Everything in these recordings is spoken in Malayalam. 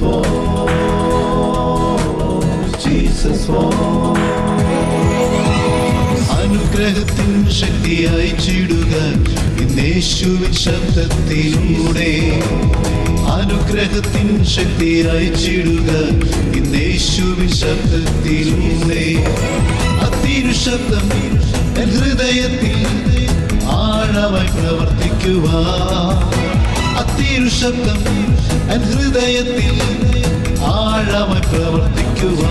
falls, Jesus falls. അനുഗ്രഹത്തിൻ ശക്തിയായി അയച്ചിടുക ഇന്നേശുവിൻ ശബ്ദത്തിലൂടെ. അനുഗ്രഹത്തിൻ ശക്തിയായി അയച്ചിടുക ഇന്നേശുവിൻ ശബ്ദത്തിലൂടെ. അതിരുശബ്ദം ഹൃദയത്തിൽ ആഴമായി പ്രവർത്തിക്കുക അത്തിരു ശബ്ദം എൻ ഹൃദയത്തിൽ ആഴമായി പ്രവർത്തിക്കുക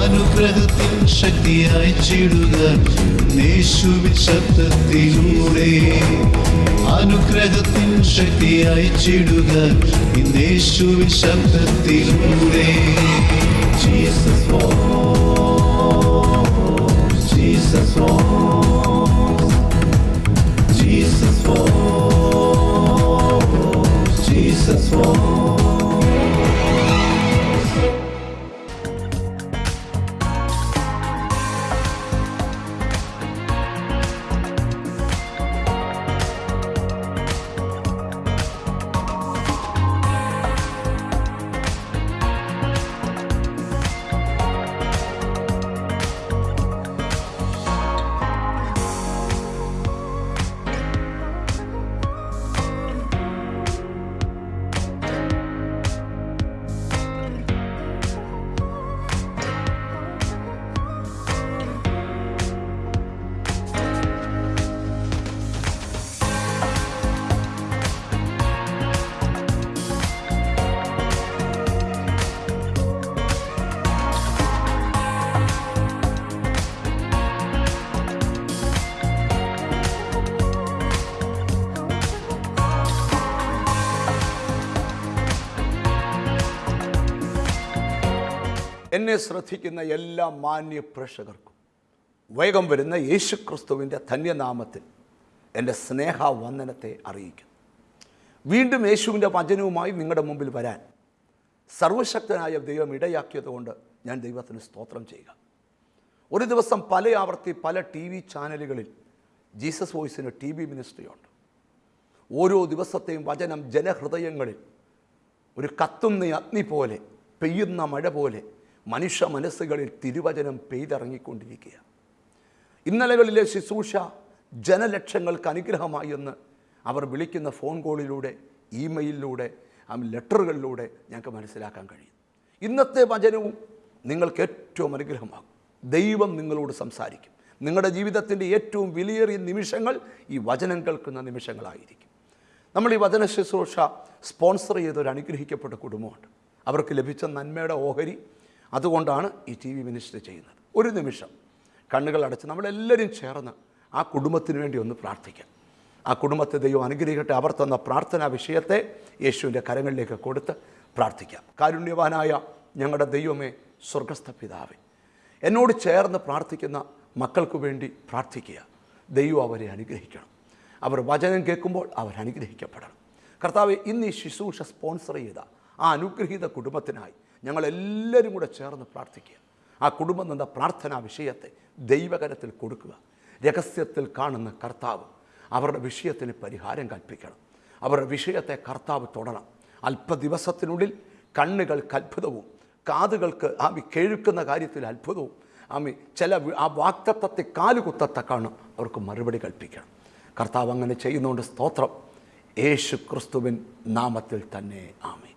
അനുഗ്രഹത്തിൻ ശക്തി അയച്ചിടുക യേശുവിൻ ശബ്ദത്തിലൂടെ. അനുഗ്രഹത്തിൻ ശക്തി അയച്ചിടുക യേശുവിൻ ശബ്ദത്തിലൂടെ. എന്നെ ശ്രദ്ധിക്കുന്ന എല്ലാ മാന്യ പ്രേക്ഷകർക്കും. വേഗം വരുന്ന യേശുക്രിസ്തുവിന്റെ ധന്യനാമത്തിൽ എന്റെ സ്നേഹവന്ദനത്തെ അറിയിക്കുന്നു. വീണ്ടും യേശുവിന്റെ വചനവുമായി നിങ്ങളുടെ മുമ്പിൽ വരാൻ സർവശക്തനായ ദൈവം ഇടയാക്കിയതുകൊണ്ട് ഞാൻ ദൈവത്തിന് സ്തോത്രം ചെയ്യുക. ഒരു ദിവസം പല ആവർത്തി പല ടി വി ചാനലുകളിൽ ജീസസ് വോയിസിന് ടി വി മിനിസ്ട്രിയുണ്ട്. ഓരോ ദിവസത്തെയും വചനം ജനഹൃദയങ്ങളിൽ ഒരു കത്തുന്ന അഗ്നി പോലെ പെയ്യുന്ന മഴ പോലെ മനുഷ്യ മനസ്സുകളിൽ തിരുവചനം പെയ്തിറങ്ങിക്കൊണ്ടിരിക്കുക ഇന്നലകളിലെ ശുശ്രൂഷ ജനലക്ഷങ്ങൾക്ക് അനുഗ്രഹമായി എന്ന് അവർ വിളിക്കുന്ന ഫോൺ കോളിലൂടെ ഇമെയിലിലൂടെ ആ ലെറ്ററുകളിലൂടെ ഞങ്ങൾക്ക് മനസ്സിലാക്കാൻ കഴിയും. ഇന്നത്തെ വചനവും നിങ്ങൾക്ക് ഏറ്റവും അനുഗ്രഹമാകും. ദൈവം നിങ്ങളോട് സംസാരിക്കും. നിങ്ങളുടെ ജീവിതത്തിന്റെ ഏറ്റവും വിലയേറിയ നിമിഷങ്ങൾ ഈ വചനം കേൾക്കുന്ന നിമിഷങ്ങളായിരിക്കും. നമ്മൾ ഈ വചന ശുശ്രൂഷ സ്പോൺസർ ചെയ്ത ഒരു അനുഗ്രഹിക്കപ്പെട്ട കുടുംബമുണ്ട്. അവർക്ക് ലഭിച്ച നന്മയുടെ ഓഹരി അതുകൊണ്ടാണ് ഈ ടി വി മിനിസ്റ്റർ ചെയ്യുന്നത്. ഒരു നിമിഷം. കണ്ണുകൾ അടച്ച് നമ്മളെല്ലാവരും ചേർന്ന് ആ കുടുംബത്തിന് വേണ്ടി ഒന്ന് പ്രാർത്ഥിക്കാം. ആ കുടുംബത്തെ ദൈവം അനുഗ്രഹിക്കട്ടെ. അവർ തന്ന പ്രാർത്ഥനാ വിഷയത്തെ യേശുവിന്റെ കരങ്ങളിലേക്ക് കൊടുത്ത് പ്രാർത്ഥിക്കാം. കാരുണ്യവാനായ ഞങ്ങളുടെ ദൈവമേ സ്വർഗസ്ഥ പിതാവേ എന്നോട് ചേർന്ന് പ്രാർത്ഥിക്കുന്ന മക്കൾക്ക് വേണ്ടി പ്രാർത്ഥിക്കുക. ദൈവം അവരെ അനുഗ്രഹിക്കണം. അവർ വചനം കേൾക്കുമ്പോൾ അവർ അനുഗ്രഹിക്കപ്പെടണം. കർത്താവ് ഇന്ന് ഈ ശുശ്രൂഷ സ്പോൺസർ ചെയ്ത ആ അനുഗ്രഹീത കുടുംബത്തിനായി ഞങ്ങളെല്ലാവരും കൂടെ ചേർന്ന് പ്രാർത്ഥിക്കുക. ആ കുടുംബം നിന്ന പ്രാർത്ഥനാ വിഷയത്തെ ദൈവകരത്തിൽ കൊടുക്കുക. രഹസ്യത്തിൽ കാണുന്ന കർത്താവ് അവരുടെ വിഷയത്തിന് പരിഹാരം കൽപ്പിക്കണം. അവരുടെ വിഷയത്തെ കർത്താവ് തൊടണം. അല്പദിവസത്തിനുള്ളിൽ കണ്ണുകൾക്ക് അത്ഭുതവും കാതുകൾക്ക് ആമി കേൾക്കുന്ന കാര്യത്തിൽ അത്ഭുതവും ആമി ചില ആ വാക്തത്വത്തെ കാലുകുത്തത്തക്കാണ് അവർക്ക് മറുപടി കൽപ്പിക്കണം. കർത്താവ് അങ്ങനെ ചെയ്യുന്നതുകൊണ്ട് സ്തോത്രം. യേശു ക്രിസ്തുവിൻ നാമത്തിൽ തന്നെ ആമി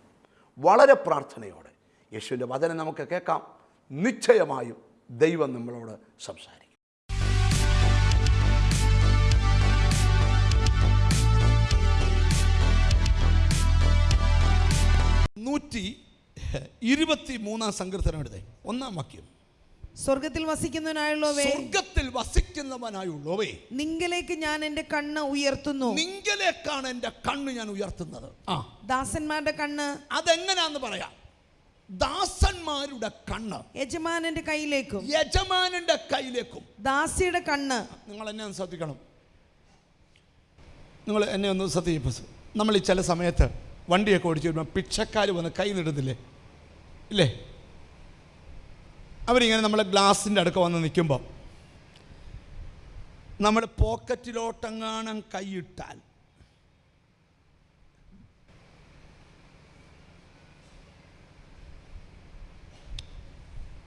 വളരെ പ്രാർത്ഥനയോടെ യേശുവിന്റെ വചനം നമുക്ക് കേൾക്കാം. നിശ്ചയമായും ദൈവം നമ്മളോട് സംസാരിക്കും. നൂറ്റി ഇരുപത്തി മൂന്നാം സങ്കീർത്തനം എടുത്തേ ഒന്നാം വാക്യം. സ്വർഗത്തിൽ വസിക്കുന്നവനായുള്ളവേ സ്വർഗത്തിൽ വസിക്കുന്നവനായുള്ളവേ നിങ്കലേക്ക് ഞാൻ എന്റെ കണ്ണ് ഉയർത്തുന്നു. നിങ്കലേക്കാണ് എന്റെ കണ്ണ് ഞാൻ ഉയർത്തുന്നത്. ആ ദാസന്മാരുടെ കണ്ണ് അതെങ്ങനെയാന്ന് പറയാം? ദാസന്മാരുടെ കണ്ണ്. യജമാനന്റെ കയ്യിലേക്കും യജമാനന്റെ കയ്യിലേക്കും ദാസിയുടെ കണ്ണ്. നിങ്ങൾ എന്നെ ഒന്ന് ശ്രദ്ധിക്കണം. നിങ്ങൾ എന്നെ ഒന്ന് ശ്രദ്ധിക്കും നമ്മൾ ഈ ചില സമയത്ത് വണ്ടിയൊക്കെ ഓടിച്ചു വരുമ്പോൾ പിച്ചക്കാർ വന്ന് കൈ നിടുന്നില്ലേ ഇല്ലേ? അവരിങ്ങനെ നമ്മളെ ഗ്ലാസിന്റെ അടുക്ക വന്ന് നിൽക്കുമ്പോൾ നമ്മൾ പോക്കറ്റിലോട്ടെങ്ങാനും കൈയിട്ടാൽ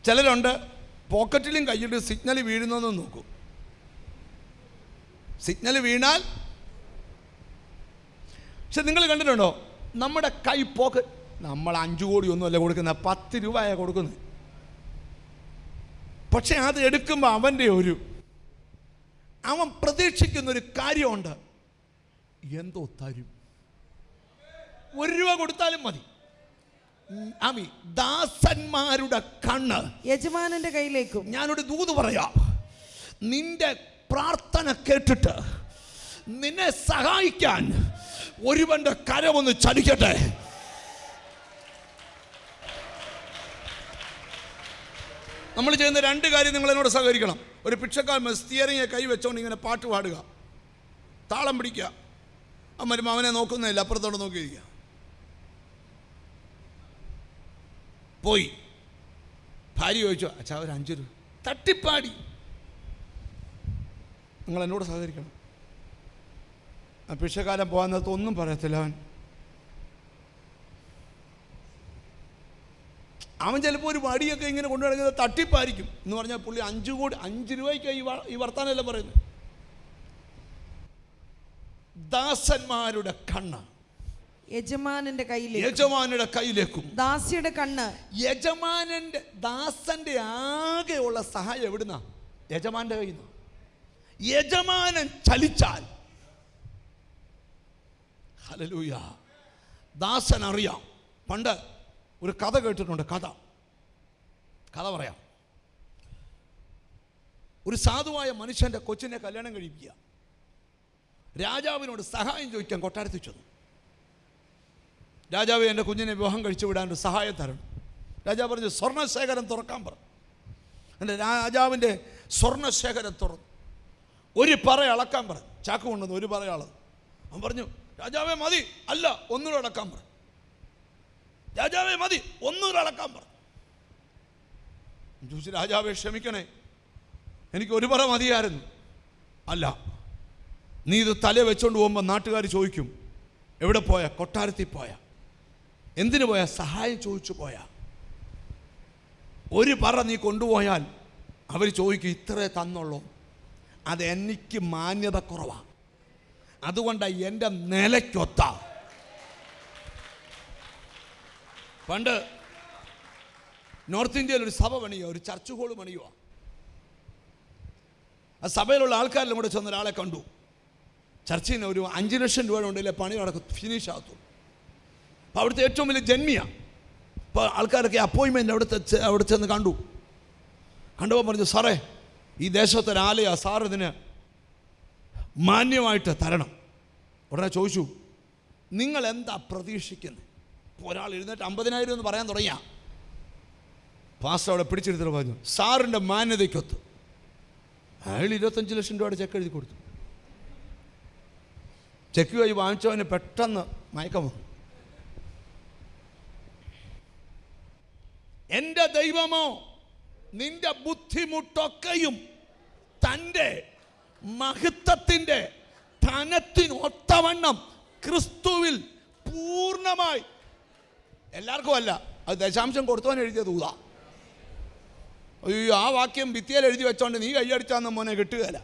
ചിലരുണ്ട് പോക്കറ്റിലും കയ്യിട്ട് സിഗ്നൽ വീഴുന്നതെന്ന് നോക്കും. സിഗ്നൽ വീണാൽ പക്ഷെ നിങ്ങൾ കണ്ടിട്ടുണ്ടോ? നമ്മുടെ കൈ പോക്ക് നമ്മൾ അഞ്ചു കോടി ഒന്നുമല്ല കൊടുക്കുന്നത് പത്ത് രൂപയാണ് കൊടുക്കുന്നത്. പക്ഷെ അത് എടുക്കുമ്പോൾ അവന്റെ ഒരു അവൻ പ്രതീക്ഷിക്കുന്നൊരു കാര്യമുണ്ട്. എന്തോ തരും. ഒരു രൂപ കൊടുത്താലും മതി. ആമി ദാസന്മാരുടെ കണ്ണ്. യജമാനന്റെ കയ്യിലേക്കും. ഞാനൊരു ദൂത് പറയാം. നിന്റെ പ്രാർത്ഥന കേട്ടിട്ട് നിന്നെ സഹായിക്കാൻ ഒരുവന്റെ കരമൊന്ന് ചലിക്കട്ടെ. നമ്മൾ ചെയ്യുന്ന രണ്ട് കാര്യം നിങ്ങൾ എന്നോട് സഹകരിക്കണം. ഒരു പിക്ഷക്കാൽ സ്റ്റിയറിംഗ് കൈ വെച്ചോണ്ട് ഇങ്ങനെ പാട്ട് പാടുക. താളം പിടിക്കുക. അമ്മരും അവനെ നോക്കുന്നില്ല അപ്പുറത്തോട്ട് നോക്കിയിരിക്കുക. പോയി. ഭാര്യ ചോദിച്ചു അച്ഛാ ഒരു അഞ്ച് രൂപ. തട്ടിപ്പാടി. നിങ്ങൾ എന്നോട് സഹകരിക്കണം. അപേക്ഷകാലം പോകാൻ ഒന്നും പറയത്തില്ല അവൻ. അവൻ ചിലപ്പോൾ ഒരു വടിയൊക്കെ ഇങ്ങനെ കൊണ്ടു നടക്കുന്നത് തട്ടിപ്പായിരിക്കും എന്ന് പറഞ്ഞാൽ പുള്ളി അഞ്ച് കോടി അഞ്ച് രൂപയ്ക്ക് ഈ ഈ വർത്താനമല്ല പറയുന്നത്. ദാസന്മാരുടെ കണ്ണ്. യജമാനന്റെ കയ്യിലേക്ക്. യജമാനന്റെ കയ്യിലേക്കും. ദാസിയുടെ കണ്ണ്. യജമാനന്റെ ദാസന്റെ ആകെയുള്ള സഹായം എവിടുന്ന? യജമാന്റെ കയ്യിൽ നിന്ന്. യജമാനൻ ചലിച്ചാൽ. ഹലലൂയ ദാസൻ അറിയാം. പണ്ട് ഒരു കഥ കേട്ടിട്ടുണ്ട് കഥ. കഥ പറയാം. ഒരു സാധുവായ മനുഷ്യന്റെ കൊച്ചിനെ കല്യാണം കഴിപ്പിക്കുക. രാജാവിനോട് സഹായം ചോദിക്കാൻ കൊട്ടാരത്തിൽ ചെന്നു. രാജാവ് എന്റെ കുഞ്ഞിനെ വിവാഹം കഴിച്ചു വിടാൻ ഒരു സഹായം തരണം. രാജാവ് പറഞ്ഞു സ്വർണശേഖരം തുറക്കാൻ പറഞ്ഞു എന്റെ രാജാവിന്റെ സ്വർണശേഖരം തുറന്നു ഒരു പറ അളക്കാൻ പറഞ്ഞു ചാക്ക് കൊണ്ടുവന്നു ഒരു പറ അളന്നു അവൻ പറഞ്ഞു രാജാവേ മതി. അല്ല ഒന്നുകൂടെ അളക്കാൻ പറഞ്ഞു രാജാവേ മതി ഒന്നുകൂടെ അളക്കാൻ പറഞ്ഞു ചോദിച്ചു രാജാവേ ക്ഷമിക്കണേ. എനിക്ക് ഒരു പറ മതിയായിരുന്നു. അല്ല നീ ഇത് തല വെച്ചോണ്ട് പോകുമ്പോൾ നാട്ടുകാർ ചോദിക്കും എവിടെ പോയ? കൊട്ടാരത്തിൽ പോയ? എന്തിനു പോയാൽ സഹായം ചോദിച്ചു പോയാൽ ഒരു പറ നീ കൊണ്ടുപോയാൽ അവർ ചോദിക്കും ഇത്രേ തന്നുള്ളൂ. അത് എനിക്ക് മാന്യത കുറവാണ് അതുകൊണ്ടാണ് എന്റെ നിലയ്ക്കൊത്ത. പണ്ട് നോർത്ത് ഇന്ത്യയിൽ ഒരു സഭ പണിയുക ഒരു ചർച്ച് ഹോൾ പണിയുക. ആ സഭയിലുള്ള ആൾക്കാരിലും കൂടെ ചെന്ന ഒരാളെ കണ്ടു. ചർച്ചിന് ഒരു അഞ്ച് ലക്ഷം രൂപ ഉണ്ടെങ്കിലേ പണി നടക്കും ഫിനിഷ് ആകത്തുള്ളൂ. അപ്പോൾ അവിടുത്തെ ഏറ്റവും വലിയ ജന്മിയാണ് അപ്പോൾ ആൾക്കാരൊക്കെ അപ്പോയിൻമെന്റ് അവിടുത്തെ അവിടെ ചെന്ന് കണ്ടു. കണ്ടപ്പോൾ പറഞ്ഞു സാറേ ഈ ദേശത്തൊരാലയ സാർ ഇതിന് മാന്യമായിട്ട് തരണം. ഉടനെ ചോദിച്ചു നിങ്ങൾ എന്താ പ്രതീക്ഷിക്കുന്നത് ഇപ്പോൾ ഒരാൾ എഴുന്നേറ്റ് അമ്പതിനായിരം എന്ന് പറയാൻ തുടങ്ങിയ. പാസ്റ്റർ അവിടെ പിടിച്ചെടുത്തിട്ട് പറഞ്ഞു സാറിന്റെ മാന്യതയ്ക്കൊത്ത്. അയാൾ ഇരുപത്തഞ്ച് ലക്ഷം രൂപയുടെ ചെക്ക് എഴുതി കൊടുത്തു. ചെക്ക് വഴി വാങ്ങിച്ചവന് പെട്ടെന്ന് മയക്കം വന്നു. എന്റെ ദൈവമോ നിന്റെ ബുദ്ധിമുട്ടൊക്കെയും തന്റെ മഹത്വത്തിന്റെ ധനത്തിനൊത്തവണ്ണം ക്രിസ്തുവിൽ പൂർണമായി. എല്ലാവർക്കും അല്ല അത് ദശാംശം കൊടുത്തവൻ എഴുതിയത് ഊതാ. അയ്യോ ആ വാക്യം ഭിത്തിയിൽ എഴുതി വെച്ചോണ്ട് നീ കൈയടിച്ചാന്ന് മോനെ കിട്ടുകയില്ല.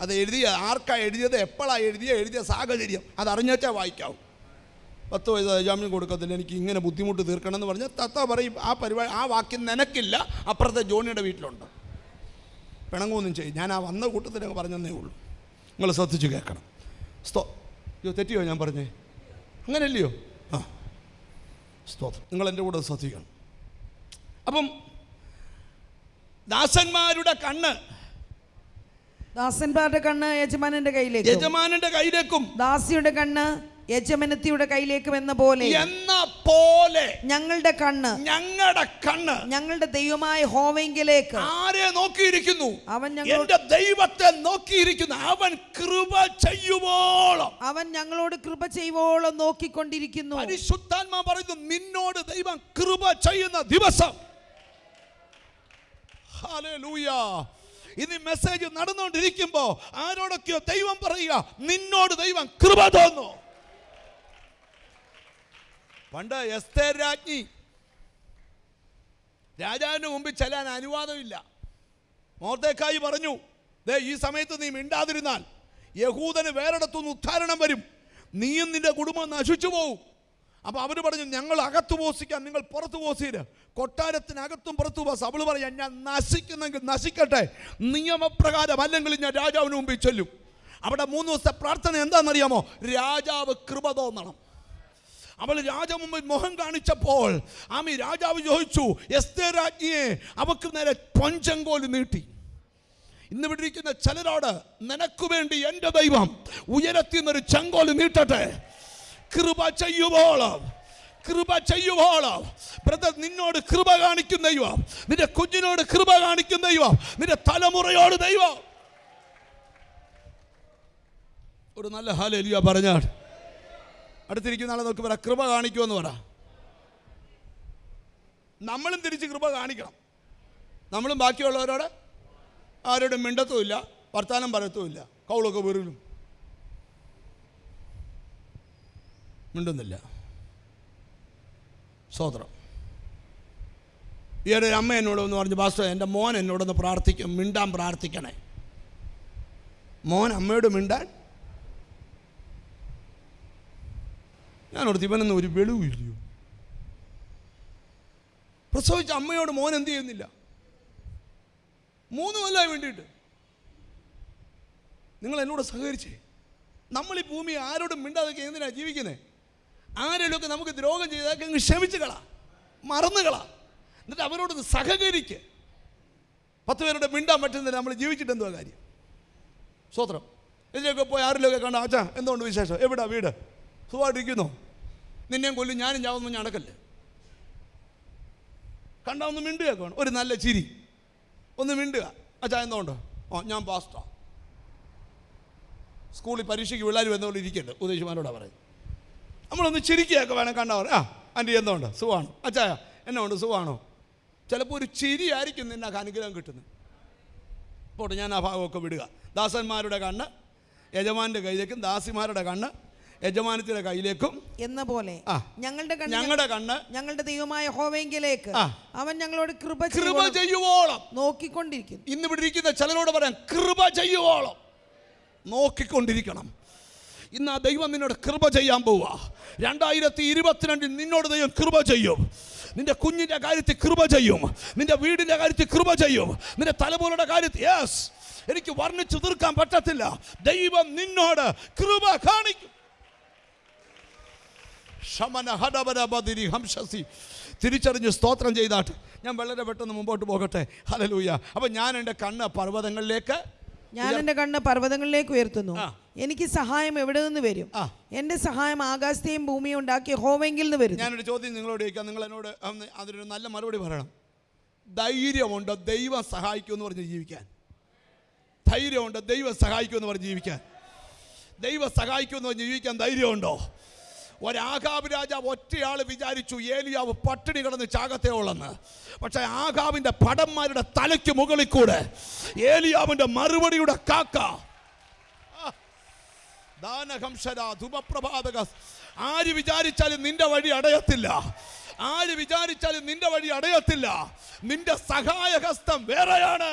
അത് എഴുതിയ ആർക്കാ എഴുതിയത് എപ്പോഴാണ് എഴുതിയ എഴുതിയ സാഹചര്യം അത് അറിഞ്ഞേച്ചാൽ വായിക്കാവും. പത്ത് വയസ്സ് ദശാംശം കൊടുക്കത്തില്ല എനിക്ക് ഇങ്ങനെ ബുദ്ധിമുട്ട് തീർക്കണം എന്ന് പറഞ്ഞാൽ തത്ത പറയും ആ പരിപാടി ആ വാക്യം നിനക്കില്ല അപ്പുറത്തെ ജോണിയുടെ വീട്ടിലുണ്ട്. പിണങ്ങൊന്നും ചെയ്യും. ഞാൻ ആ വന്ന കൂട്ടത്തിൽ അങ്ങ് പറഞ്ഞതേ ഉള്ളൂ. നിങ്ങൾ ശ്രദ്ധിച്ച് കേൾക്കണം. സ്തോ അയ്യോ തെറ്റിയോ ഞാൻ പറഞ്ഞേ? അങ്ങനെയല്ലയോ? ആ. സ്തോത്രം. നിങ്ങൾ എന്റെ കൂടെ ശ്രദ്ധിക്കണം. അപ്പം ദാസന്മാരുടെ കണ്ണ് ദാസന്മാരുടെ കണ്ണ് യജമാനന്റെ കയ്യിലേക്കും. യജമാനന്റെ കയ്യിലേക്കും. ദാസിയുടെ കണ്ണ് യജമനത്തിയുടെ കയ്യിലേക്കും എന്ന പോലെ എന്ന പോലെ ഞങ്ങളുടെ കണ്ണ് ഞങ്ങളുടെ കണ്ണ് ഞങ്ങളുടെ ദൈവമായ ഹോവെങ്കിലേക്ക് ആരെ നോക്കിയിരിക്കുന്നു? അവൻ ഞങ്ങളുടെ ദൈവത്തെ നോക്കിയിരിക്കുന്നു. അവൻ കൃപ ചെയ്യുവോളം. അവൻ ഞങ്ങളോട് കൃപ ചെയ്യുവോളം നോക്കിക്കൊണ്ടിരിക്കുന്നു. പരിശുദ്ധാത്മാ പറയുന്നു നിന്നോട് ദൈവം കൃപ ചെയ്യുന്ന ദിവസം. ഹല്ലേലൂയ. ഇനി മെസ്സേജ് നടന്നുകൊണ്ടിരിക്കുമ്പോ ആരോടൊക്കെയോ ദൈവം പറയുക നിന്നോട് ദൈവം കൃപ തോന്നു. പണ്ട് എസ്തേർ രാജ്ഞി. രാജാവിന്റെ മുമ്പിൽ ചെല്ലാൻ അനുവാദമില്ല. മോർത്തേക്കായി പറഞ്ഞു ദേ ഈ സമയത്ത് നീ മിണ്ടാതിരുന്നാൽ യഹൂദന് വേറെടുത്തുനിന്ന് ഉദ്ധാരണം വരും. നീയും നിന്റെ കുടുംബം നശിച്ചു പോവും. അപ്പോൾ അവർ പറഞ്ഞു ഞങ്ങൾ അകത്ത് പോസിക്കാൻ നിങ്ങൾ പുറത്ത് പോസീര്. കൊട്ടാരത്തിനകത്തും പുറത്തു പോസ് അവൾ പറയാം ഞാൻ നശിക്കുന്നെങ്കിൽ നശിക്കട്ടെ. നിയമപ്രകാരം അല്ലെങ്കിൽ ഞാൻ രാജാവിന് മുമ്പിൽ ചൊല്ലും. അവിടെ മൂന്ന് ദിവസത്തെ പ്രാർത്ഥന എന്താണെന്നറിയാമോ? രാജാവ് കൃപ തോന്നണം. അവൾ രാജമുമ്പിൽ മുഖം കാണിച്ചപ്പോൾ ആമി രാജാവ് ചോദിച്ചു എസ്തേ രാജ്ഞിയെ അവക്ക് നേരെ പഞ്ചങ്കോൽ നീട്ടി. ഇന്ന് വിട്ടിരിക്കുന്ന ചിലരോട് നിനക്ക് വേണ്ടി എന്റെ ദൈവം ഉയരത്തിൽ നിന്നൊരു ചെങ്കോൽ നീട്ടട്ടെ. കൃപ ചെയ്യുവോളം കൃപ ചെയ്യുവോളം. ബ്രദർ നിന്നോട് കൃപ കാണിക്കും ദൈവം നിന്റെ കുഞ്ഞിനോട് കൃപ കാണിക്കും ദൈവം നിന്റെ തലമുറയോട് ദൈവം. ഒരു നല്ല ഹാലേലിയ പറഞ്ഞാൽ അടുത്തിരിക്കുന്ന ആളെ നോക്കി പറ കൃപ കാണിക്കുമെന്ന് പറ. നമ്മളും തിരിച്ച് കൃപ കാണിക്കണം. നമ്മളും ബാക്കിയുള്ളവരോട് ആരോടും മിണ്ടത്തുമില്ല വർത്താനം പറയത്തുമില്ല കൗളൊക്കെ വെറുതും മിണ്ടുന്നില്ല. സ്വോത്രം ഈയിടെ ഒരു അമ്മ എന്നോട് ഒന്ന് പറഞ്ഞു ബാസ്റ്റർ എന്റെ മോൻ എന്നോടൊന്ന് പ്രാർത്ഥിക്കും മിണ്ടാൻ പ്രാർത്ഥിക്കണേ. മോൻ അമ്മയോട് മിണ്ടാൻ ഞാനോട് ഇവനൊന്നും ഒരു വെളിവില്ലയോ പ്രസവിച്ച അമ്മയോട് മോൻ എന്ത് ചെയ്യുന്നില്ല? മൂന്ന് കൊല്ലമായി വേണ്ടിയിട്ട്. നിങ്ങൾ എന്നോട് സഹകരിച്ചേ? നമ്മൾ ഈ ഭൂമി ആരോടും മിണ്ടാതൊക്കെ എന്തിനാണ് ജീവിക്കുന്നത് ആരെങ്കിലുമൊക്കെ നമുക്ക് ദ്രോഹം ചെയ്താൽ അങ്ങ് ക്ഷമിച്ച് കളാ മറന്നു കളാ എന്നിട്ട് അവരോട് സഹകരിക്ക്. പത്ത് പേരോട് മിണ്ടാൻ പറ്റുന്നില്ല നമ്മൾ ജീവിച്ചിട്ട് എന്തുവാ കാര്യം? സ്വത്രം ഇതിലൊക്കെ പോയി ആരിലൊക്കെ കണ്ട? അച്ഛാ എന്തുകൊണ്ട് വിശേഷം? എവിടാ വീട്? സുഖമായിട്ടിരിക്കുന്നോ. നിന്നെയും കൊല്ലും ഞാനും ചാവുന്നു ഞണക്കല്ലേ കണ്ടാ ഒന്ന് മിണ്ടുക വേണം. ഒരു നല്ല ചിരി. ഒന്ന് മിണ്ടുക. അച്ഛാ എന്തുകൊണ്ടോ ഓ ഞാൻ പാസ്റ്റാ. സ്കൂളിൽ പരീക്ഷയ്ക്ക് പിള്ളേർ വന്നുകൊണ്ട് ഇരിക്കട്ടെ ഉദ്ദേശിമാരോടാ പറയും നമ്മളൊന്ന് ചിരിക്കുകയൊക്കെ വേണം കണ്ടവർ ആ ആന്റി എന്തുകൊണ്ട് സുഖമാണോ? എന്നാ ഉണ്ട് സുഖമാണോ? ചിലപ്പോൾ ഒരു ചിരിയായിരിക്കും നിന്നെ അനുഗ്രഹം കിട്ടുന്നത്. പോട്ടെ ഞാൻ ആ ഭാഗമൊക്കെ വിടുക. ദാസന്മാരുടെ കണ്ണ് യജമാന്റെ കയ്യിലേക്കും ദാസിമാരുടെ കണ്ണ് യജമാനത്തിന്റെ കയ്യിലേക്കും. എന്ന പോലെ. ഞങ്ങളുടെ കണ്ണ് ഞങ്ങളുടെ കണ്ണ്. ഞങ്ങളുടെ ദൈവമായ ഹോവെങ്കിലേക്ക്. അവൻ ഞങ്ങളോട് കൃപ കൃപ ചെയ്യുവോളം നോക്കിക്കൊണ്ടിരിക്കും. ഇന്ന് ഇവിടെ ഇരിക്കുന്ന ചിലരോട് പറയാം കൃപ ചെയ്യുവോളം. നോക്കിക്കൊണ്ടിരിക്കണം. ഇന്ന് ആ ദൈവം നിന്നോട് കൃപ ചെയ്യാൻ പോവുക രണ്ടായിരത്തി ഇരുപത്തിരണ്ടിൽ നിന്നോട് ദൈവം കൃപ ചെയ്യും. നിന്റെ കുഞ്ഞിന്റെ കാര്യത്തിൽ കൃപ ചെയ്യും. നിന്റെ വീടിന്റെ കാര്യത്തിൽ കൃപ ചെയ്യും. നിന്റെ തലമുറയുടെ കാര്യത്തിൽ യെസ് എനിക്ക് വർണിച്ചു തീർക്കാൻ പറ്റത്തില്ല. ദൈവം നിന്നോട് കൃപ കാണിക്കും. ഹംസസി തിരിച്ചറിഞ്ഞ് സ്തോത്രം ചെയ്താട്ട് ഞാൻ വളരെ പെട്ടെന്ന് മുമ്പോട്ട് പോകട്ടെ. ഹലലൂയ അപ്പം ഞാൻ എന്റെ കണ്ണ് പർവതങ്ങളിലേക്ക് ഞാൻ എന്റെ കണ്ണ് പർവതങ്ങളിലേക്ക് ഉയർത്തുന്നു. എനിക്ക് സഹായം എവിടെ നിന്ന് വരും? എന്റെ എന്റെ സഹായം ആകാശത്തെയും ഭൂമിയും ഉണ്ടാക്കിയ ഹോവെങ്കിൽ നിന്ന് വരും ഞാനൊരു ചോദ്യം നിങ്ങളോട് ചോദിക്കാം. നിങ്ങൾ എന്നോട് അതിനൊരു നല്ല മറുപടി പറയണം. ധൈര്യമുണ്ട്? ദൈവം സഹായിക്കുമെന്ന് പറഞ്ഞ് ജീവിക്കാൻ. ധൈര്യമുണ്ട്? ദൈവം സഹായിക്കുമെന്ന് പറഞ്ഞ് ജീവിക്കാൻ. ദൈവം സഹായിക്കുമെന്ന് പറഞ്ഞ് ജീവിക്കാൻ ധൈര്യമുണ്ടോ? ഒരാകാബ് രാജാവ് ഒറ്റയാൾ വിചാരിച്ചു ഏലിയാവ് പട്ടിണി കിടന്ന് ചാകത്തേ ഉള്ളെന്ന്. പക്ഷേ ആകാബിന്റെ പടന്മാരുടെ തലയ്ക്ക് മുകളിൽ കൂടെ ഏലിയാവിന്റെ മറുപടിയുടെ കാക്ക. ദാനഹംസര ധുമപ്രഭാതക. ആര് വിചാരിച്ചാലും നിന്റെ വഴി അടയത്തില്ല. ആര് വിചാരിച്ചാലും നിന്റെ വഴി അടയത്തില്ല. നിന്റെ സഹായഹസ്തം വേറെയാണ്.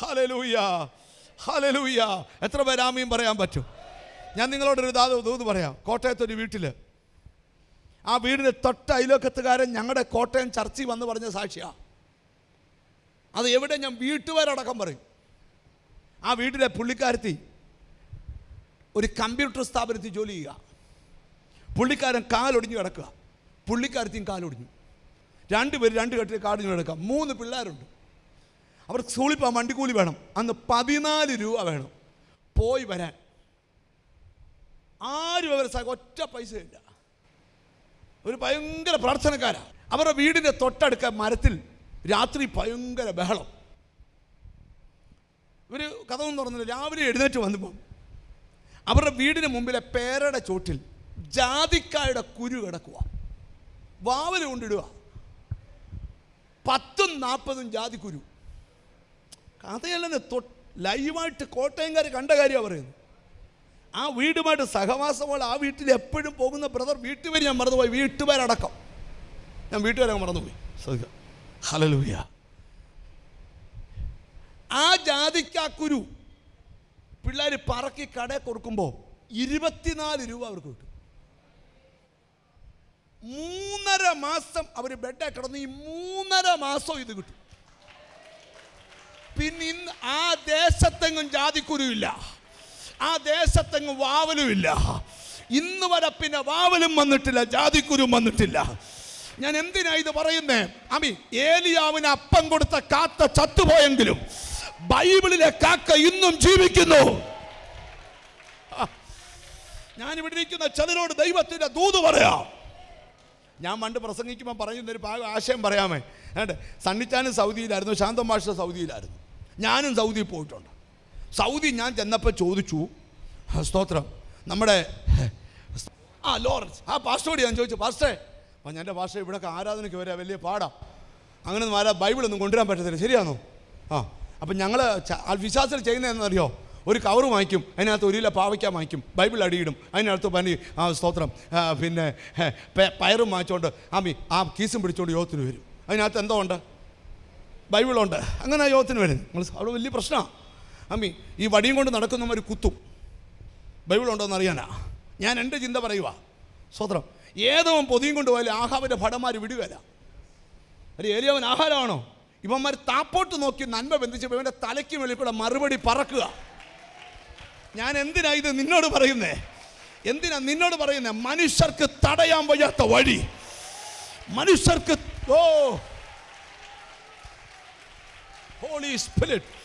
ഹലലൂയ ഹലലൂയ എത്ര പേരാമയും പറയാൻ പറ്റും? ഞാൻ നിങ്ങളോടൊരു ദാത ദൂത് പറയാം. കോട്ടയത്തൊരു വീട്ടിൽ ആ വീടിന് തൊട്ട അയലോക്കത്തുകാരൻ ഞങ്ങളുടെ കോട്ടയം ചർച്ചിൽ വന്ന് പറഞ്ഞ സാക്ഷിയാണ് അത് എവിടെ ഞാൻ വീട്ടുകാരടക്കം പറയും. ആ വീട്ടിലെ പുള്ളിക്കാരത്തി ഒരു കമ്പ്യൂട്ടർ സ്ഥാപനത്തിൽ ജോലി ചെയ്യുക. പുള്ളിക്കാരൻ കാലൊടിഞ്ഞ് കിടക്കുക. പുള്ളിക്കാരത്തിയും കാലൊടിഞ്ഞു. രണ്ടുപേർ രണ്ട് കെട്ടിൽ കാടിഞ്ഞ് കിടക്കുക. മൂന്ന് പിള്ളേരുണ്ട്. അവർക്ക് സ്കൂളിൽ പോകാൻ വണ്ടിക്കൂലി വേണം. അന്ന് പതിനാല് രൂപ വേണം. പോയി വരാൻ. ആരും വരെ സഹ ഒറ്റ പൈസ ഇല്ല. ഒരു ഭയങ്കര പ്രാർത്ഥനക്കാരാ. അവരുടെ വീടിന്റെ തൊട്ടടുക്ക മരത്തിൽ രാത്രി ഭയങ്കര ബഹളം. ഇവർ കഥ ഒന്നും തുറന്നില്ല. രാവിലെ എഴുന്നേറ്റ് വന്നപ്പം അവരുടെ വീടിന് മുമ്പിലെ പേരയുടെ ചോട്ടിൽ ജാതിക്കായുടെ കുരു കിടക്കുക. വാവൽ കൊണ്ടിടുക. പത്തും നാൽപ്പതും ജാതിക്കുരു. കഥയല്ലെന്ന് ലൈവായിട്ട് കോട്ടയംകാർ കണ്ട കാര്യമാണ് പറയുന്നത്. ആ വീടുമായിട്ട് സഹവാസമുള്ള ആ വീട്ടിൽ എപ്പോഴും പോകുന്ന ബ്രദർ വീട്ടുപേര് ഞാൻ മറന്നുപോയി. വീട്ടുപേരടക്കം. ഞാൻ വീട്ടുകാരെ മറന്നുപോയി. ശ്രദ്ധിക്കുക ഹലലൂയ ആ ജാതിക്കാക്കുരു പിള്ളേർ പറക്കി കടയിൽ കൊടുക്കുമ്പോൾ ഇരുപത്തിനാല് രൂപ അവർക്ക് കിട്ടും. മൂന്നര മാസം അവർ ബെഡ് കിടന്ന് ഈ മൂന്നര മാസം ഇത് കിട്ടും. പിന്നെ ഇന്ന് ആ ദേശത്തെങ്ങും ജാതിക്കുരുവില്ല ആ ദേശത്തെങ്ങും വാവലുമില്ല. ഇന്ന് വരെ പിന്നെ വാവലും വന്നിട്ടില്ല ജാതിക്കുരും വന്നിട്ടില്ല. ഞാൻ എന്തിനാ ഇത് പറയുന്നേ? അമി ഏലിയാവിന് അപ്പം കൊടുത്ത കാക്ക ചത്തുപോയെങ്കിലും ബൈബിളിലെ കാക്ക ഇന്നും ജീവിക്കുന്നു. ഞാൻ ഇവിടെ ഇരിക്കുന്ന ചിലരോട് ദൈവത്തിന്റെ ദൂത് പറയാം. ഞാൻ പണ്ട് പ്രസംഗിക്കുമ്പോൾ പറയുന്ന ഒരു ഭാഗം ആശയം പറയാമേ. ഏണ്ട് സണ്ണിച്ചാനും സൗദിയിലായിരുന്നു ശാന്തം മാഷ സൗദിയിലായിരുന്നു. ഞാനും സൗദിയിൽ പോയിട്ടുണ്ട്. സൗദി ഞാൻ ചെന്നപ്പോൾ ചോദിച്ചു "ആ, സ്തോത്രം. നമ്മുടെ ആ ലോറൻസ് ആ പാസ്റ്റോട് ഞാൻ ചോദിച്ചു പാസ്റ്റേ അപ്പം എന്റെ ഭാഷ ഇവിടെ ആരാധനയ്ക്ക് വരാൻ വലിയ പാടാ. അങ്ങനെ ഒന്നും ആരാ ബൈബിളൊന്നും കൊണ്ടുവരാൻ പറ്റത്തില്ല ശരിയാണോ? ആ അപ്പം ഞങ്ങൾ വിശ്വാസത്തിൽ ചെയ്യുന്നതെന്നറിയോ ഒരു കവറ് വാങ്ങിക്കും അതിനകത്ത് ഒരു കിലോ പാവയ്ക്കാൻ വാങ്ങിക്കും ബൈബിൾ അടിയിടും അതിനകത്ത് പനി ആ സ്തോത്രം പിന്നെ പയറും വാങ്ങിച്ചുകൊണ്ട് ആമി ആ കീസും പിടിച്ചുകൊണ്ട് യോഗത്തിന് വരും. അതിനകത്ത് എന്തോ ഉണ്ട്? ബൈബിളുണ്ട്. അങ്ങനെ യോഗത്തിന് വരും. നിങ്ങൾ അവിടെ വലിയ പ്രശ്നമാണ് അമ്മി ഈ വടിയും കൊണ്ട് നടക്കുന്നവർ കുത്തും. ബൈബിളുണ്ടോ എന്ന് അറിയാനാ? ഞാൻ എന്റെ ചിന്ത പറയുക സ്വത്രം ഏതവൻ പൊതിയും കൊണ്ട് പോയാലും ആഹാവിന്റെ ഭടന്മാർ വിടുകയല്ല ഒരു ഏരിയവൻ ആഹാരമാണോ? ഇവന്മാർ താപ്പോട്ട് നോക്കി നന്മ ബന്ധിച്ചപ്പോൾ ഇവന്റെ തലയ്ക്ക് വെളിയിൽ കൂടെ മറുപടി പറക്കുക. ഞാൻ എന്തിനാ ഇത് നിന്നോട് പറയുന്നേ? എന്തിനാ നിന്നോട് പറയുന്നേ? മനുഷ്യർക്ക് തടയാൻ വയ്യാത്ത വഴി. മനുഷ്യർക്ക് ഓ! ഹോളി സ്പിരിറ്റ്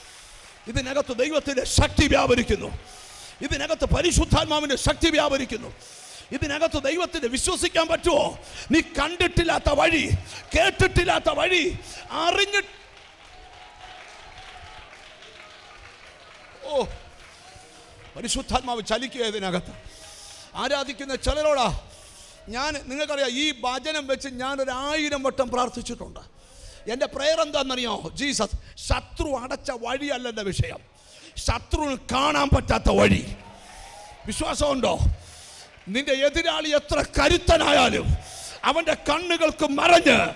ഇതിനകത്ത് ദൈവത്തിന്റെ ശക്തി വ്യാപരിക്കുന്നു. ഇതിനകത്ത് പരിശുദ്ധാത്മാവിന്റെ ശക്തി വ്യാപരിക്കുന്നു. ഇതിനകത്ത് ദൈവത്തിന് വിശ്വസിക്കാൻ പറ്റുമോ? നീ കണ്ടിട്ടില്ലാത്ത വഴി കേട്ടിട്ടില്ലാത്ത വഴി അറിഞ്ഞി ഓ പരിശുദ്ധാത്മാവ് ചലിക്കുക ഇതിനകത്ത്. ആരാധിക്കുന്ന ചിലരോടാ ഞാൻ നിങ്ങൾക്കറിയാം ഈ ഭജനം വെച്ച് ഞാൻ ഒരു ആയിരം വട്ടം പ്രാർത്ഥിച്ചിട്ടുണ്ട്. എന്റെ പ്രയർ എന്താണെന്നറിയോ? ജീസസ് ശത്രു അടച്ച വഴിയല്ല എന്റെ വിഷയം. ശത്രുവിന് കാണാൻ പറ്റാത്ത വഴി. വിശ്വാസമുണ്ടോ? നിന്റെ എതിരാളി എത്ര കരുത്തനായാലും അവന്റെ കണ്ണുകൾക്ക് മറഞ്ഞ്.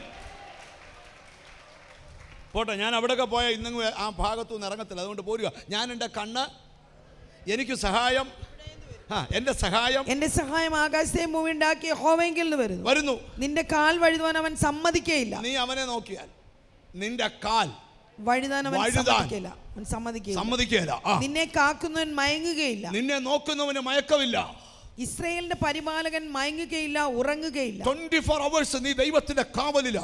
പോട്ടെ ഞാൻ അവിടെയൊക്കെ പോയ ഇന്നും ആ ഭാഗത്തു നിന്ന് ഇറങ്ങത്തില്ല. അതുകൊണ്ട് പോരുക. ഞാൻ എന്റെ കണ്ണ് എനിക്ക് സഹായം. എന്റെ സഹായം. എന്റെ സഹായം ആകാശത്തെയും ഭൂമി ഉണ്ടാക്കിയ ഹോമെങ്കിൽ വരുന്നു. വരുന്നു. നിന്റെ കാൽ വഴുതുവാൻ അവൻ സമ്മതിക്കേയില്ല. നീ അവനെ നോക്കിയാൽ നിന്റെ കാൽ വഴുതാൻ സമ്മതിക്കില്ല സമ്മതിക്കുകയില്ല നിന്നെ കാക്കുന്നവൻ മയങ്ങുകയില്ല. നിന്നെ നോക്കുന്നവന് മയക്കമില്ല. ഇസ്രയേലിന്റെ പരിപാലകൻ മയങ്ങുകയില്ല ഉറങ്ങുകയില്ല. ട്വന്റി ഫോർ അവേഴ്സ് നീ ദൈവത്തിന്റെ കാവലില.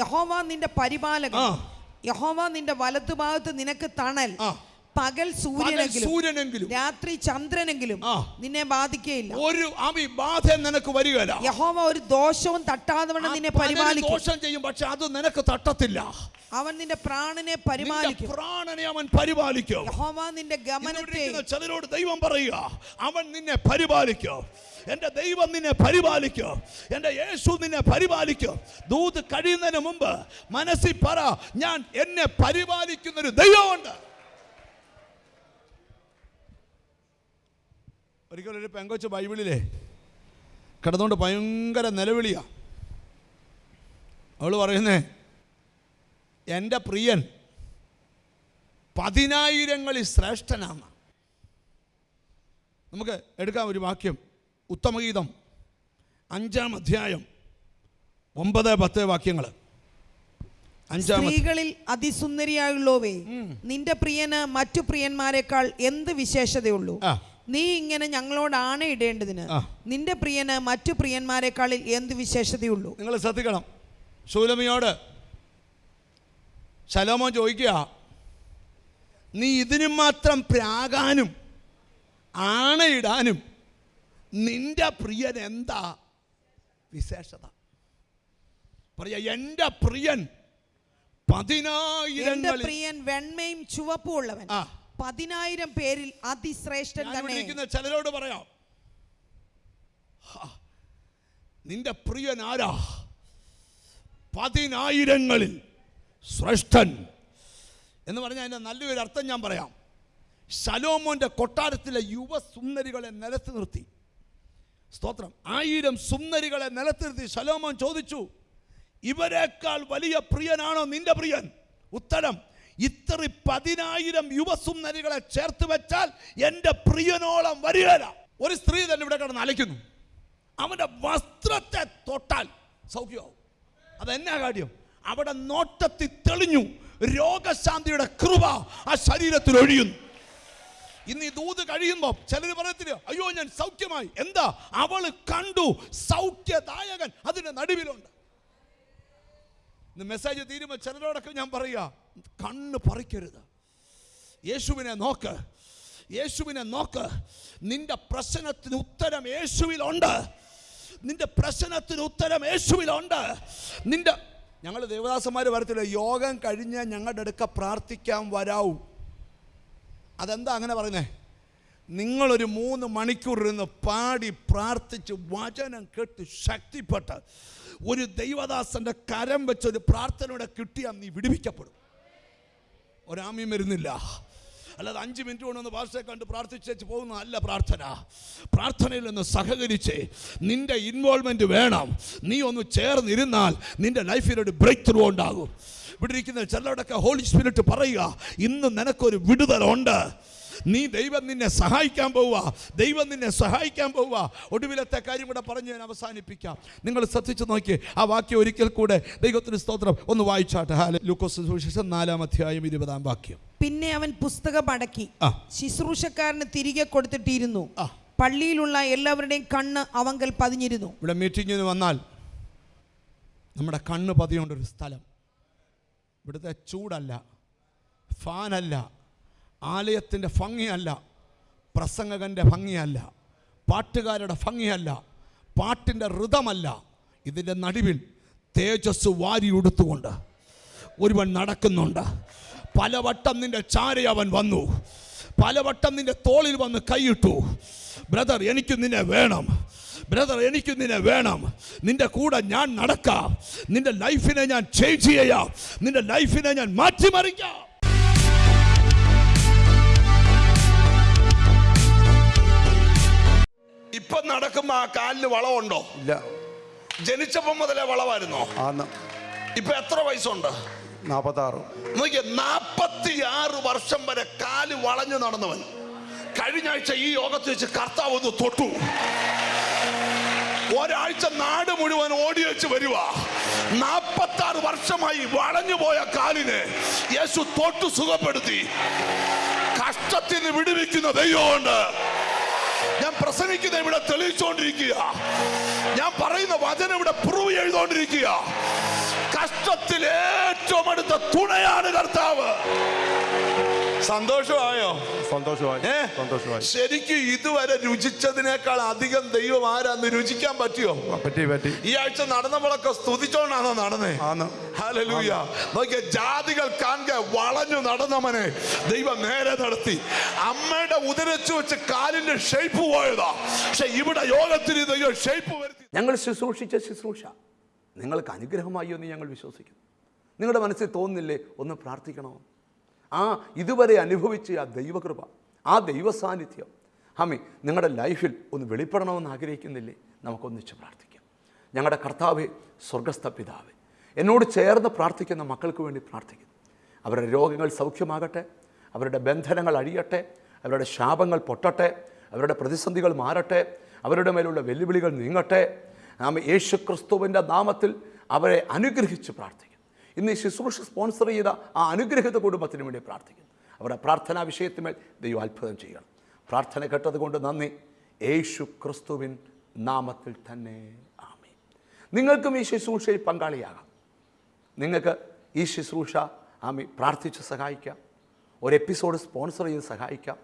യഹോവ നിന്റെ പരിപാലകൻ. യഹോവ നിന്റെ വലത്തുഭാഗത്ത് നിനക്ക് തണൽ. പകൽ സൂര്യനെങ്കിലും സൂര്യനെങ്കിലും. രാത്രി ചന്ദ്രനെങ്കിലും നിന്നെ ബാധിക്കയില്ല. ഒരു അമി ബാധ നിനക്ക് വരികയില്ല. യഹോവ ഒരു ദോഷവും തട്ടാതെ വണ്ണം നിന്നെ പരിപാലിക്കും. ദോഷം ചെയ്യും പക്ഷെ അത് നിനക്ക് തട്ടത്തില്ല. അവൻ നിന്റെ പ്രാണനെ പരിപാലിക്കും. പ്രാണനെ അവൻ പരിപാലിക്കും. യഹോവ നിന്റെ ഗമനത്തെ ചിലരോട് ദൈവം പറയുക അവൻ നിന്നെ പരിപാലിക്കും. എന്റെ ദൈവം നിന്നെ പരിപാലിക്കും. എന്റെ യേശു നിന്നെ പരിപാലിക്കും. ദൂത് കഴിയുന്നതിന് മുമ്പ് മനസ്സിൽ പറ ഞാൻ എന്നെ പരിപാലിക്കുന്നൊരു ദൈവമുണ്ട്. ഒരിക്കലും ഒരു പെങ്കൊച്ച് ബൈബിളിലെ കിടന്നുകൊണ്ട് ഭയങ്കര നിലവിളിയാ. അവൾ പറയുന്നേ എന്റെ പ്രിയൻ പതിനായിരങ്ങളിൽ ശ്രേഷ്ഠനാണ്. നമുക്ക് എടുക്കാം ഒരു വാക്യം. ഉത്തമഗീതം അഞ്ചാം അധ്യായം ഒമ്പത് പത്ത് വാക്യങ്ങൾ. സ്ത്രീകളിൽ അതിസുന്ദരിയായുള്ളവേ നിന്റെ പ്രിയന് മറ്റു പ്രിയന്മാരെക്കാൾ എന്ത് വിശേഷതയുള്ളൂ. നീ ഇങ്ങനെ ഞങ്ങളോടാണ് ഇടേണ്ടതിന്. നിന്റെ പ്രിയന് മറ്റു പ്രിയന്മാരെക്കാളിൽ എന്ത് വിശേഷതയുള്ളൂ? നിങ്ങൾ ശ്രദ്ധിക്കണം. ശൂലമിയോട് ശലോമോ ചോദിക്കുക നീ ഇതിനു മാത്രം പ്രാകാനും ആണയിടാനും നിന്റെ പ്രിയൻ എന്താ വിശേഷത? പറയാ എന്റെ പ്രിയൻ പതിനായിരം പ്രിയൻ വെണ്മയും ചുവപ്പും ഉള്ളവൻ. ആ. പതിനായിരം പേരിൽ അതിശ്രേഷ്ഠൻ തന്നെ. ചിലരോട് പറയാം. നിന്റെ പ്രിയൻ ആരാ? പതിനായിരങ്ങളിൽ ശ്രേഷ്ഠൻ. എന്ന് പറഞ്ഞാൽ അതിന്റെ നല്ലൊരു അർത്ഥം ഞാൻ പറയാം. ശലോമോന്റെ കൊട്ടാരത്തിലെ യുവസുന്ദരികളെ നിലത്ത് നിർത്തി. സ്തോത്രം. ആയിരം സുന്ദരികളെ നിലത്ത് നിർത്തി. ശലോമോൻ ചോദിച്ചു ഇവരെക്കാൾ വലിയ പ്രിയനാണോ നിന്റെ പ്രിയൻ? ഉത്തരം ഇത്ര പതിനായിരം യുവസുന്ദരികളെ ചേർത്ത് വെച്ചാൽ എന്റെ പ്രിയനോളം വരികയില്ല ഒരു സ്ത്രീ തന്നെ ഇവിടെ കിടന്ന് അലയ്ക്കുന്നു. അവന്റെ വസ്ത്രത്തെ തൊട്ടാൽ സൗഖ്യമാവും. അതെന്നാ കാര്യം? അവിടെ നോട്ടത്തിൽ തെളിഞ്ഞു രോഗശാന്തിയുടെ കൃപ ആ ശരീരത്തിൽ ഒഴിയുന്നു. ഇന്ന് ഈ ദൂത് കഴിയുമ്പോൾ ചിലർ പറയത്തില്ല അയ്യോ ഞാൻ സൗഖ്യമായി. എന്താ? അവൾ കണ്ടു സൗഖ്യദായകൻ അതിന്റെ നടുവിലുണ്ട്. ഇന്ന് മെസ്സേജ് തീരുമ്പോൾ ചിലരോടൊക്കെ ഞാൻ പറയുക കണ്ണ് പറിക്കരുത്. യേശുവിനെ നോക്ക്. യേശുവിനെ നോക്ക്. നിന്റെ പ്രശ്നത്തിന് ഉത്തരം യേശുവിലുണ്ട്. നിന്റെ പ്രശ്നത്തിന് ഉത്തരം യേശുവിലുണ്ട്. നിന്റെ ഞങ്ങൾ ദേവദാസന്മാർ വരത്തില്ല യോഗം കഴിഞ്ഞ് ഞങ്ങളുടെ അടുക്ക പ്രാർത്ഥിക്കാൻ വരാവൂ അതെന്താ അങ്ങനെ പറയുന്നേ? നിങ്ങളൊരു മൂന്ന് മണിക്കൂർ ഇരുന്ന് പാടി പ്രാർത്ഥിച്ച് വചനം കേട്ട് ശക്തിപ്പെട്ട് ഒരു ദൈവദാസന്റെ കരം വെച്ചൊരു പ്രാർത്ഥനയുടെ കിട്ടിയാൽ നീ വിടുവിക്കപ്പെടും. ഒരാമ്യം വരുന്നില്ല. അല്ലാതെ അഞ്ച് മിനിറ്റ് കൊണ്ടൊന്ന് ഭാഷയെ കണ്ട് പ്രാർത്ഥിച്ചേച്ച് പോകുന്ന അല്ല പ്രാർത്ഥന. പ്രാർത്ഥനയിൽ നിന്ന് സഹകരിച്ച് നിന്റെ ഇൻവോൾവ്മെന്റ് വേണം. നീ ഒന്ന് ചേർന്നിരുന്നാൽ നിന്റെ ലൈഫിൽ ഒരു ബ്രേക്ക് ത്രൂ ഉണ്ടാകും. ഇവിടെ ഇരിക്കുന്ന ചിലരോടൊക്കെ ഹോളി സ്പിരിറ്റ് പറയുക ഇന്ന് നിനക്കൊരു വിടുതലുണ്ട്. നീ ദൈവം നിന്നെ സഹായിക്കാൻ പോവുക. ദൈവം നിന്നെ സഹായിക്കാൻ പോവുക. ഒടുവിലത്തെ കാര്യം കൂടെ പറഞ്ഞ് ഞാൻ അവസാനിപ്പിക്കാം. നിങ്ങൾ ശ്രദ്ധിച്ചു നോക്കി. ആ വാക്യം ഒരിക്കൽ കൂടെ ദൈവത്തിന് സ്തോത്രം. ഒന്ന് വായിച്ചാട്ടെ. ഹാല ലൂക്കോസ് സുവിശേഷം നാലാം അധ്യായം ഇരുപതാം വാക്യം. പിന്നെ അവൻ പുസ്തകം അടക്കി. ശുശ്രൂഷക്കാരന് തിരികെ കൊടുത്തിട്ടിരുന്നു. പള്ളിയിലുള്ള എല്ലാവരുടെയും കണ്ണ് അവങ്കൽ പതിഞ്ഞിരുന്നു. ഇവിടെ മീറ്റിങ്ങിന് വന്നാൽ നമ്മുടെ കണ്ണ് പതിയേണ്ട ഒരു സ്ഥലം. ഇവിടുത്തെ ചൂടല്ല ഫാനല്ല ആലയത്തിന്റെ ഭംഗിയല്ല പ്രസംഗകന്റെ ഭംഗിയല്ല പാട്ടുകാരുടെ ഭംഗിയല്ല പാട്ടിന്റെ ഋതമല്ല. ഇതിന്റെ നടുവിൽ തേജസ് വാരി ഉടുത്തുകൊണ്ട് ഒരുവൻ നടക്കുന്നുണ്ട്. പലവട്ടം നിന്റെ ചാര അവൻ വന്നു. പലവട്ടം നിന്റെ തോളിൽ വന്ന് കൈയിട്ടു. ബ്രദർ എനിക്ക് നിന്നെ വേണം. ബ്രദർ എനിക്ക് നിന്നെ വേണം. നിന്റെ കൂടെ ഞാൻ നടക്കാം. നിന്റെ ലൈഫിനെ ഞാൻ ചേഞ്ച് ചെയ്യാം. നിന്റെ ലൈഫിനെ ഞാൻ മാറ്റിമറിക്കാം. ഇപ്പൊ നടക്കുമ്പോ ആ കാലിന് വളവുണ്ടോ? ഇല്ല. ജനിച്ചപ്പോ മുതലേ വളവായിരുന്നോ? ആന്ന്. ഇപ്പൊ എത്ര വയസ്സുണ്ട്? നാൽപ്പത്താറ് നോക്കിയ നാപ്പത്തിയാറ് വർഷം വരെ കാൽ വളഞ്ഞു നടന്നവൻ. കഴിഞ്ഞ ആഴ്ച ഈ യോഗത്തിൽ വെച്ച് കർത്താവ് ഒന്ന് തൊട്ടു. ഒരാഴ്ച നാട് മുഴുവൻ ഓടി വെച്ച് വരുക നാപ്പത്തി ആറ് വർഷമായി വളഞ്ഞു പോയ കാലിനെ യേശു തൊട്ടു സുഖപ്പെടുത്തി. കഷ്ടത്തിന് വിടുവിക്കുന്ന ദൈവമുണ്ട്. ഞാൻ പ്രസംഗിക്കുന്ന ഇവിടെ തെളിയിച്ചുകൊണ്ടിരിക്കുക ഞാൻ പറയുന്ന വചനം ഇവിടെ പ്രൂവ് ചെയ്തുകൊണ്ടിരിക്കുക കഷ്ടത്തിൽ ഏറ്റവും അടുത്ത തുണയാണ് കർത്താവ്. സന്തോഷമായോ? സന്തോഷമായി ഏ? സന്തോഷമായി. ശരിക്കും ഇതുവരെ രുചിച്ചതിനേക്കാൾ അധികം ദൈവം ആരാന്ന് രുചിക്കാൻ പറ്റിയോ? പറ്റി പറ്റി. ഈ ആഴ്ച നടന്നപ്പോഴൊക്കെ സ്തുതിച്ചോണ്ടാണോ നടന്നേ? ആന്ന്. ഹല്ലേലൂയ. നോക്കിയ ജാതികൾ കാണുക വളഞ്ഞു നടന്നവനെ ദൈവം നേരെ നടത്തി. അമ്മയുടെ ഉദരച്ചു വെച്ച് കാലിന്റെ ഷേപ്പ് പോയതാ. പക്ഷെ ഇവിടെ യോഗത്തിന് ദൈവം ഷേപ്പ് വരുത്തി. ഞങ്ങൾ ശുശ്രൂഷിച്ച ശുശ്രൂഷ. നിങ്ങൾക്ക് അനുഗ്രഹമായി എന്ന് ഞങ്ങൾ വിശ്വസിക്കുന്നു. നിങ്ങളുടെ മനസ്സിൽ തോന്നുന്നില്ലേ ഒന്ന് പ്രാർത്ഥിക്കണോ? ആ ഇതുവരെ അനുഭവിച്ച ആ ദൈവകൃപ ആ ദൈവ സാന്നിധ്യം ഹമി നിങ്ങളുടെ ലൈഫിൽ ഒന്ന് വെളിപ്പെടണമെന്ന് ആഗ്രഹിക്കുന്നില്ലേ? നമുക്കൊന്നിച്ച് പ്രാർത്ഥിക്കാം. ഞങ്ങളുടെ കർത്താവ് സ്വർഗസ്ഥ പിതാവ് എന്നോട് ചേർന്ന് പ്രാർത്ഥിക്കുന്ന മക്കൾക്ക് വേണ്ടി പ്രാർത്ഥിക്കുന്നു. അവരുടെ രോഗങ്ങൾ സൗഖ്യമാകട്ടെ അവരുടെ ബന്ധനങ്ങൾ അഴിയട്ടെ അവരുടെ ശാപങ്ങൾ പൊട്ടട്ടെ അവരുടെ പ്രതിസന്ധികൾ മാറട്ടെ അവരുടെ മേലുള്ള വെല്ലുവിളികൾ നീങ്ങട്ടെ. നാം യേശു ക്രിസ്തുവിന്റെ നാമത്തിൽ അവരെ അനുഗ്രഹിച്ച് പ്രാർത്ഥിക്കും ഇന്ന് ശുശ്രൂഷ സ്പോൺസർ ചെയ്ത ആ അനുഗ്രഹിത കുടുംബത്തിന് വേണ്ടി പ്രാർത്ഥിക്കുന്നു. അവരുടെ പ്രാർത്ഥനാ വിഷയത്തിന്മേൽ ദൈവം അത്ഭുതം ചെയ്യണം പ്രാർത്ഥന കേട്ടതുകൊണ്ട് നന്ദി. യേശു ക്രിസ്തുവിൻ നാമത്തിൽ തന്നെ ആമി നിങ്ങൾക്കും ഈ ശുശ്രൂഷയിൽ പങ്കാളിയാകാം. നിങ്ങൾക്ക് ഈ ശുശ്രൂഷ ആമി പ്രാർത്ഥിച്ച് സഹായിക്കാം. ഒരു എപ്പിസോഡ് സ്പോൺസർ ചെയ്ത് സഹായിക്കാം.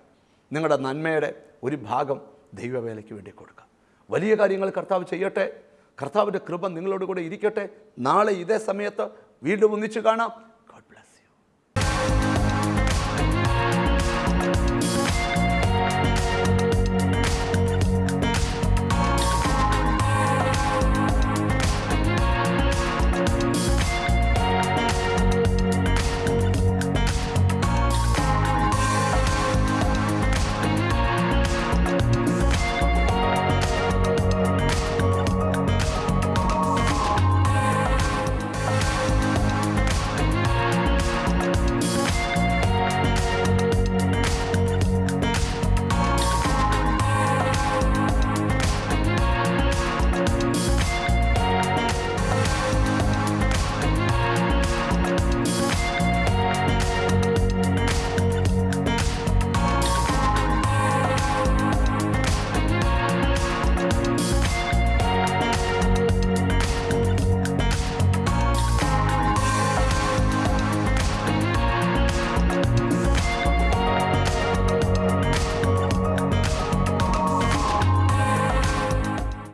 നിങ്ങളുടെ നന്മയുടെ ഒരു ഭാഗം ദൈവവേലയ്ക്ക് വേണ്ടി കൊടുക്കാം. വലിയ കാര്യങ്ങൾ കർത്താവ് ചെയ്യട്ടെ. കർത്താവിന്റെ കൃപ നിങ്ങളോട് കൂടെ ഇരിക്കട്ടെ. നാളെ ഇതേ സമയത്ത് വീണ്ടും ഒന്നിച്ച് കാണാം.